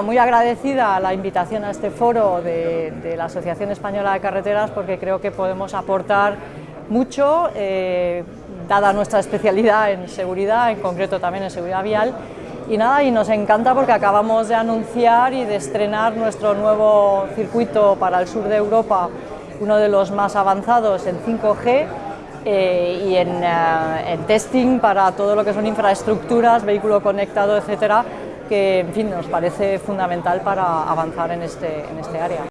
Muy agradecida la invitación a este foro de, la Asociación Española de Carreteras porque creo que podemos aportar mucho, eh, dada nuestra especialidad en seguridad, en concreto también en seguridad vial, y nada, y nos encanta porque acabamos de anunciar y de estrenar nuestro nuevo circuito para el sur de Europa, uno de los más avanzados en 5G, eh, y en, eh, en, testing para todo lo que son infraestructuras, vehículo conectado, etcétera, que en fin, nos parece fundamental para avanzar en este, en este área.